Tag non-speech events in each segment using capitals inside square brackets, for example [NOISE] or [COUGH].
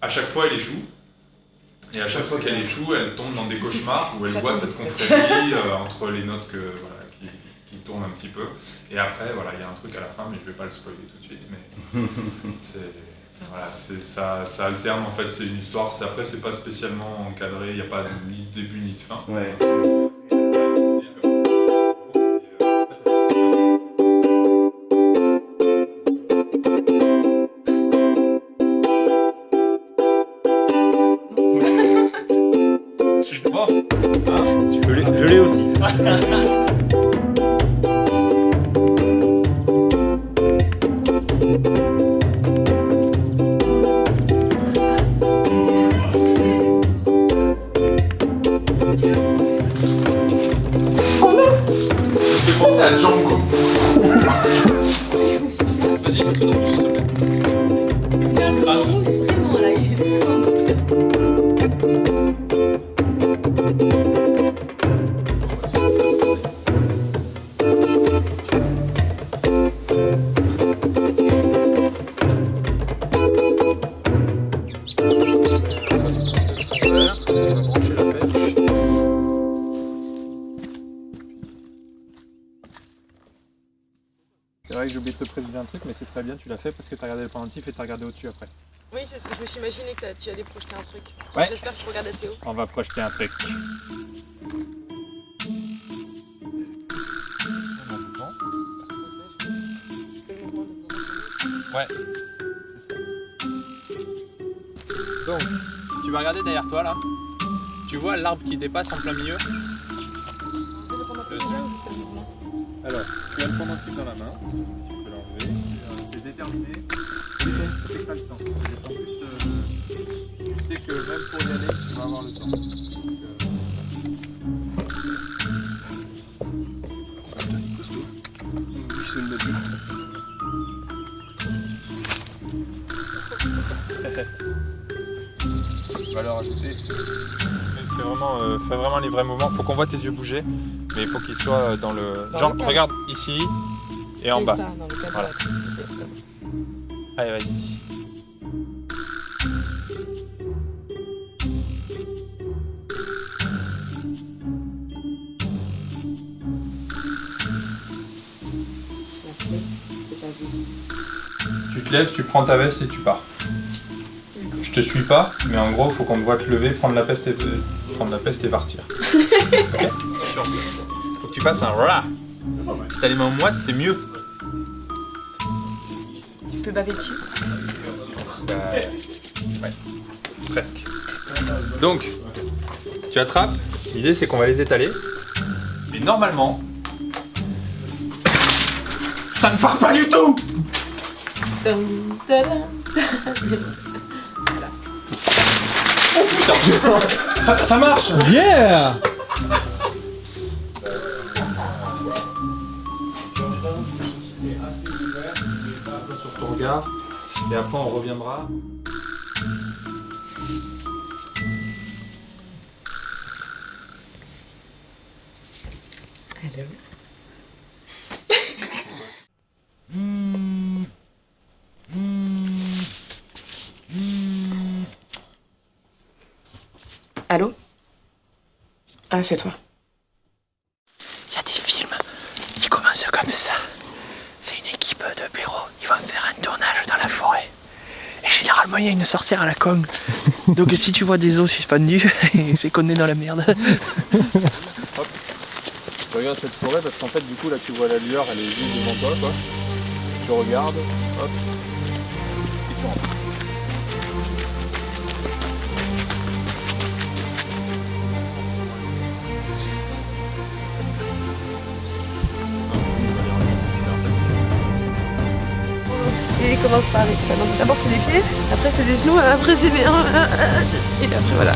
à chaque fois, elle échoue. Et à chaque fois qu'elle échoue, elle tombe dans des cauchemars où elle voit cette confrérie euh, entre les notes que, voilà, qui, qui, tournent un petit peu. Et après, voilà, il y a un truc à la fin, mais je ne vais pas le spoiler tout de suite. Mais [LAUGHS] c'est voilà, ça, ça alterne en fait, c'est une histoire. Après, c'est pas spécialement encadré, il n'y a pas ni de début ni de fin. Ouais. Je l'ai aussi. Vas-y, mets-le dans le s'il te plaît. J'ai un mousse vraiment là. il est truc, mais c'est très bien, tu l'as fait parce que tu as regardé le pendentif et tu as regardé au-dessus après. Oui, c'est ce que je me suis imaginé que tu allais projeter un truc. Ouais. J'espère que je regarde assez haut. On va projeter un truc. Ouais, c'est ça. Donc, tu vas regarder derrière toi là. Tu vois l'arbre qui dépasse en plein milieu Dessus. Alors, tu as le pendentif dans la main. C'est déterminé. C'est pas le temps. En plus, euh, tu sais que même pour y aller, tu vas avoir le temps. Valeur ajoutée. Fais vraiment, euh, fais vraiment les vrais mouvements. Faut qu'on voit tes yeux bouger, mais il faut qu'ils soient euh, dans le. Dans Genre, le regarde ici et en bas. ça, dans le cadre Voilà. Allez, vas-y. Tu te lèves, tu prends ta veste et tu pars. Je te suis pas, mais en gros, faut qu'on te voit te lever, prendre la peste et, prendre la peste et partir. [LAUGHS] Faut que tu fasses un rah. Si t'as les mains moites, c'est mieux. Peux baver dessus Bah, ouais, presque. Donc, tu attrapes. L'idée, c'est qu'on va les étaler. Mais normalement, ça ne part pas du tout. Ça, ça marche. Yeah regard. Et après, on reviendra. Allô Allô? Ah, c'est toi. Il y a des films qui commencent comme ça. C'est une équipe de bureaux. Ils vont faire un tournage dans la forêt. Et généralement, il y a une sorcière à la con. Donc si tu vois des os suspendus, [LAUGHS] c'est qu'on est dans la merde. Regarde cette forêt parce qu'en fait, du coup, là, tu vois la lueur, elle est juste devant toi, quoi. Tu regardes, hop. Et tu rentres. Commence par d'abord c'est les pieds, après c'est les genoux, après c'est les... Et après voilà.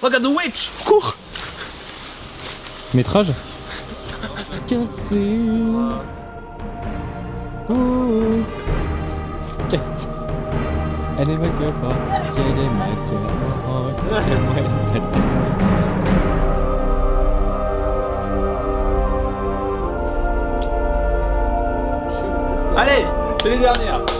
Regarde the witch. Cours. Métrage. Oh. Elle est ma gueule, elle est ma gueule. Elle est ma gueule. Allez, c'est les dernières.